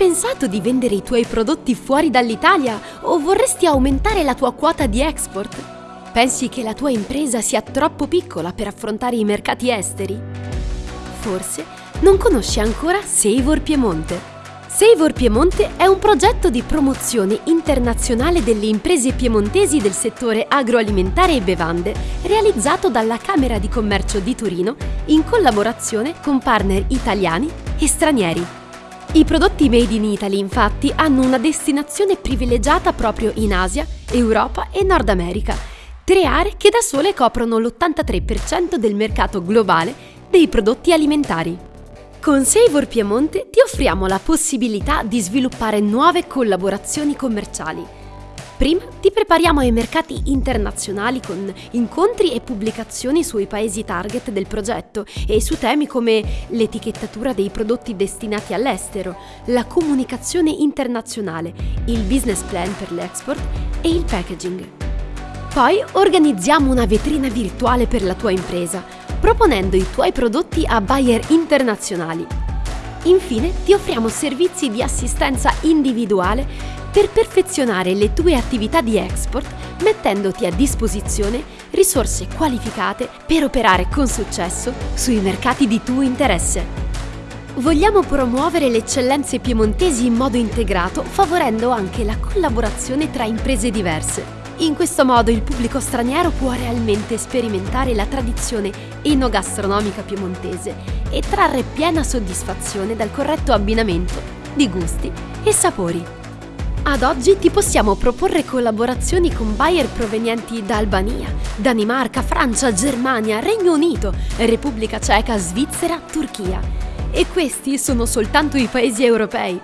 pensato di vendere i tuoi prodotti fuori dall'Italia o vorresti aumentare la tua quota di export? Pensi che la tua impresa sia troppo piccola per affrontare i mercati esteri? Forse non conosci ancora Savor Piemonte. Savor Piemonte è un progetto di promozione internazionale delle imprese piemontesi del settore agroalimentare e bevande realizzato dalla Camera di Commercio di Torino in collaborazione con partner italiani e stranieri. I prodotti made in Italy infatti hanno una destinazione privilegiata proprio in Asia, Europa e Nord America, tre aree che da sole coprono l'83% del mercato globale dei prodotti alimentari. Con Savor Piemonte ti offriamo la possibilità di sviluppare nuove collaborazioni commerciali Prima ti prepariamo ai mercati internazionali con incontri e pubblicazioni sui paesi target del progetto e su temi come l'etichettatura dei prodotti destinati all'estero, la comunicazione internazionale, il business plan per l'export e il packaging. Poi organizziamo una vetrina virtuale per la tua impresa, proponendo i tuoi prodotti a buyer internazionali. Infine ti offriamo servizi di assistenza individuale per perfezionare le tue attività di export mettendoti a disposizione risorse qualificate per operare con successo sui mercati di tuo interesse. Vogliamo promuovere le eccellenze piemontesi in modo integrato, favorendo anche la collaborazione tra imprese diverse. In questo modo il pubblico straniero può realmente sperimentare la tradizione enogastronomica piemontese e trarre piena soddisfazione dal corretto abbinamento di gusti e sapori. Ad oggi ti possiamo proporre collaborazioni con buyer provenienti da Albania, Danimarca, Francia, Germania, Regno Unito, Repubblica Ceca, Svizzera, Turchia. E questi sono soltanto i paesi europei.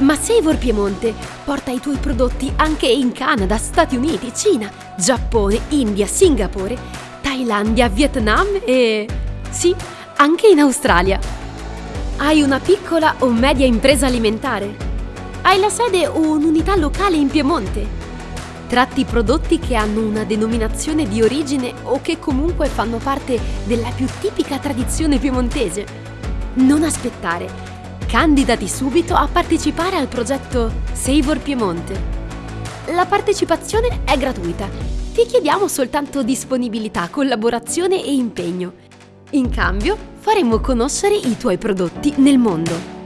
Ma Savor Piemonte porta i tuoi prodotti anche in Canada, Stati Uniti, Cina, Giappone, India, Singapore, Thailandia, Vietnam e... sì, anche in Australia. Hai una piccola o media impresa alimentare? Hai la sede o un'unità locale in Piemonte? Tratti prodotti che hanno una denominazione di origine o che comunque fanno parte della più tipica tradizione piemontese? Non aspettare. Candidati subito a partecipare al progetto Savor Piemonte. La partecipazione è gratuita. Ti chiediamo soltanto disponibilità, collaborazione e impegno. In cambio, faremo conoscere i tuoi prodotti nel mondo.